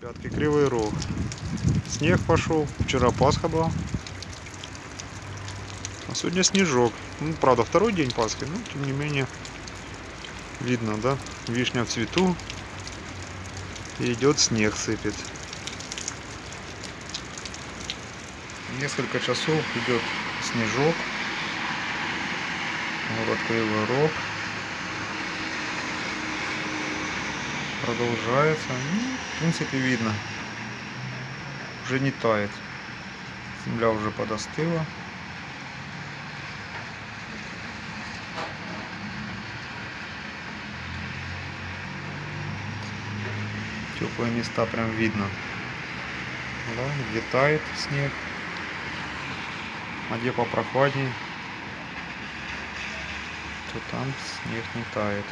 Пятки Кривый Рог. Снег пошел. Вчера Пасха была. А сегодня снежок. Ну, правда, второй день Пасхи, но тем не менее видно, да? Вишня в цвету. И идет снег сыпет. Несколько часов идет снежок. Город Кривой Рог. Продолжается. Ну, в принципе, видно. Уже не тает. Земля уже подостыла. Теплые места прям видно. Да, где тает снег. А где попрохладнее, то там снег не тает.